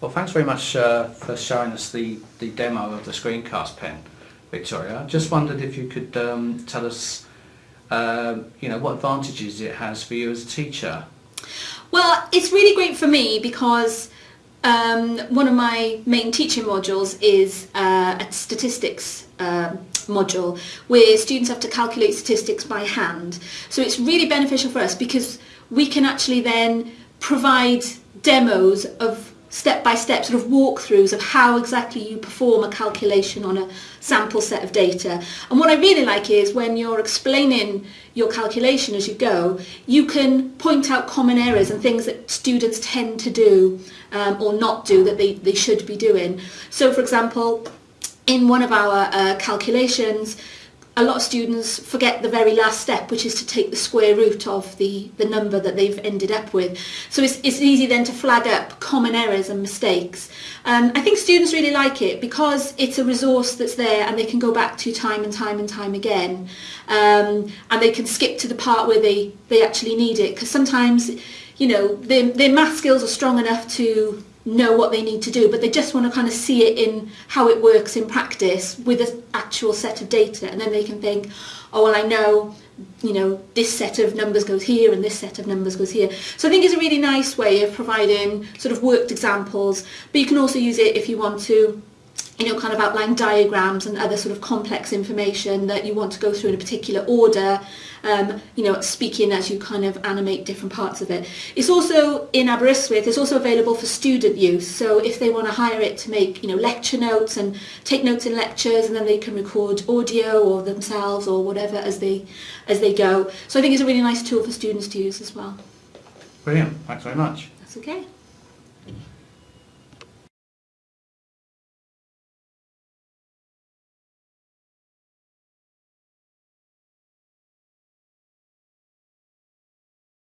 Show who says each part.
Speaker 1: Well, thanks very much uh, for showing us the, the demo of the screencast pen, Victoria. I just wondered if you could um, tell us, uh, you know, what advantages it has for you as a teacher.
Speaker 2: Well, it's really great for me because um, one of my main teaching modules is uh, a statistics um module where students have to calculate statistics by hand. So it's really beneficial for us because we can actually then provide demos of step-by-step sort of walkthroughs of how exactly you perform a calculation on a sample set of data. And what I really like is when you're explaining your calculation as you go, you can point out common errors and things that students tend to do um, or not do that they, they should be doing. So for example, in one of our uh, calculations, a lot of students forget the very last step, which is to take the square root of the, the number that they've ended up with. So it's, it's easy then to flag up common errors and mistakes. Um, I think students really like it because it's a resource that's there and they can go back to time and time and time again. Um, and they can skip to the part where they, they actually need it because sometimes, you know, their, their math skills are strong enough to know what they need to do, but they just want to kind of see it in how it works in practice with an actual set of data, and then they can think, oh, well, I know, you know, this set of numbers goes here and this set of numbers goes here. So I think it's a really nice way of providing sort of worked examples, but you can also use it if you want to you know, kind of outline diagrams and other sort of complex information that you want to go through in a particular order, um, you know, speaking as you kind of animate different parts of it. It's also in Aberystwyth, it's also available for student use. So if they want to hire it to make, you know, lecture notes and take notes in lectures and then they can record audio or themselves or whatever as they, as they go. So I think it's a really nice tool for students to use as well.
Speaker 1: Brilliant, thanks very much.
Speaker 2: That's okay.